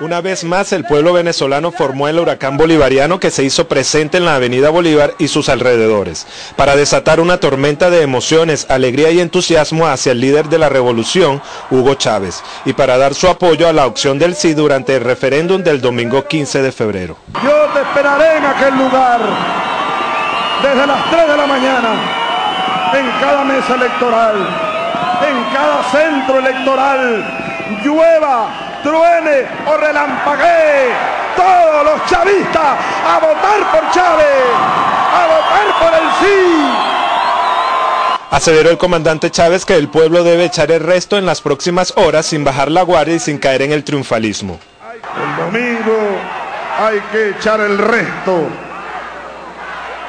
Una vez más, el pueblo venezolano formó el huracán bolivariano que se hizo presente en la avenida Bolívar y sus alrededores, para desatar una tormenta de emociones, alegría y entusiasmo hacia el líder de la revolución, Hugo Chávez, y para dar su apoyo a la opción del sí durante el referéndum del domingo 15 de febrero. Yo te esperaré en aquel lugar, desde las 3 de la mañana, en cada mesa electoral, en cada centro electoral, llueva, truene o relampaguee, todos los chavistas a votar por Chávez, a votar por el sí. Aseveró el comandante Chávez que el pueblo debe echar el resto en las próximas horas sin bajar la guardia y sin caer en el triunfalismo. El domingo hay que echar el resto.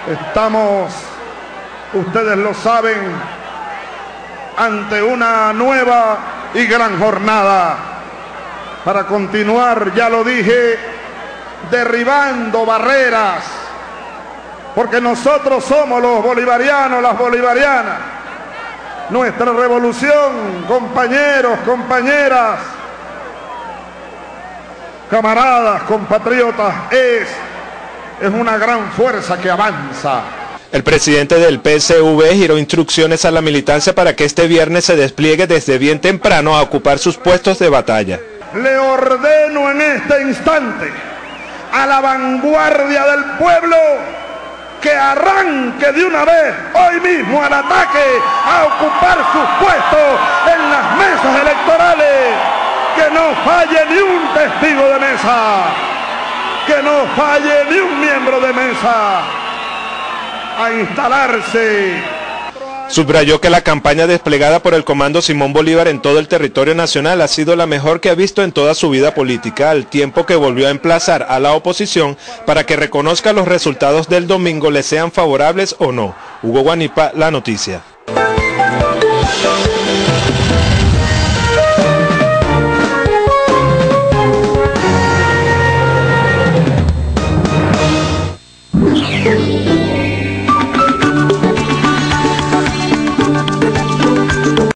Estamos, ustedes lo saben, ante una nueva y gran jornada para continuar, ya lo dije, derribando barreras, porque nosotros somos los bolivarianos, las bolivarianas. Nuestra revolución, compañeros, compañeras, camaradas, compatriotas, es, es una gran fuerza que avanza. El presidente del PSV giró instrucciones a la militancia para que este viernes se despliegue desde bien temprano a ocupar sus puestos de batalla le ordeno en este instante a la vanguardia del pueblo que arranque de una vez hoy mismo al ataque a ocupar sus puestos en las mesas electorales. Que no falle ni un testigo de mesa. Que no falle ni un miembro de mesa. A instalarse Subrayó que la campaña desplegada por el Comando Simón Bolívar en todo el territorio nacional ha sido la mejor que ha visto en toda su vida política, al tiempo que volvió a emplazar a la oposición para que reconozca los resultados del domingo, le sean favorables o no. Hugo Guanipa, La Noticia.